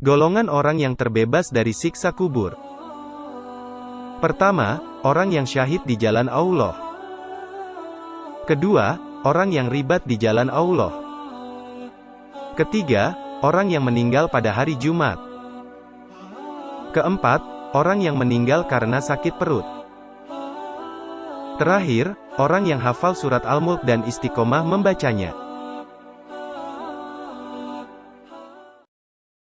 Golongan orang yang terbebas dari siksa kubur. Pertama, orang yang syahid di jalan Allah. Kedua, orang yang ribat di jalan Allah. Ketiga, orang yang meninggal pada hari Jumat. Keempat, orang yang meninggal karena sakit perut. Terakhir, orang yang hafal surat Al-Mulk dan istiqomah membacanya.